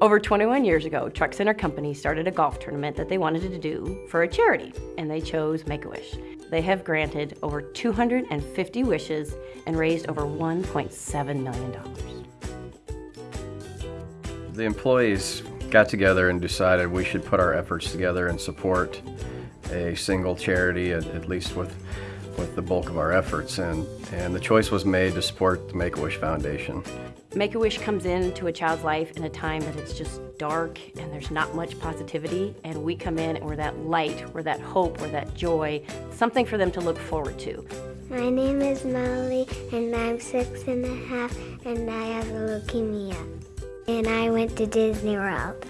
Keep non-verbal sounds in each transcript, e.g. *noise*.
Over 21 years ago, Truck Center Company started a golf tournament that they wanted to do for a charity, and they chose Make-A-Wish. They have granted over 250 wishes and raised over $1.7 million. The employees got together and decided we should put our efforts together and support a single charity, at, at least with, with the bulk of our efforts. And, and the choice was made to support the Make-A-Wish Foundation. Make-A-Wish comes into a child's life in a time that it's just dark and there's not much positivity and we come in and we're that light, we're that hope, we're that joy, something for them to look forward to. My name is Molly and I'm six and a half and I have leukemia. And I went to Disney World.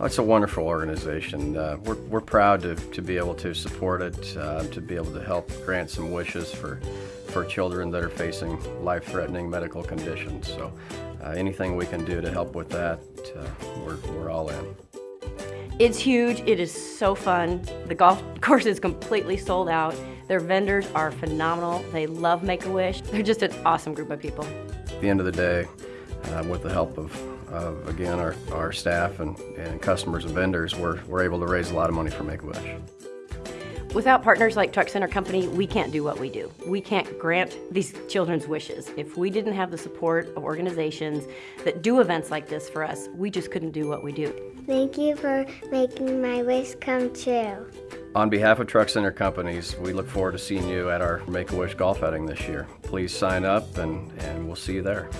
Oh, it's a wonderful organization. Uh, we're, we're proud to, to be able to support it, uh, to be able to help grant some wishes for, for children that are facing life-threatening medical conditions. So uh, anything we can do to help with that, uh, we're, we're all in. It's huge, it is so fun. The golf *laughs* course is completely sold out. Their vendors are phenomenal. They love Make-A-Wish. They're just an awesome group of people. At the end of the day, uh, with the help of, of again, our, our staff and, and customers and vendors, we're, we're able to raise a lot of money for Make-A-Wish. Without partners like Truck Center Company, we can't do what we do. We can't grant these children's wishes. If we didn't have the support of organizations that do events like this for us, we just couldn't do what we do. Thank you for making my wish come true. On behalf of Truck Center Companies, we look forward to seeing you at our Make-A-Wish golf outing this year. Please sign up and, and we'll see you there.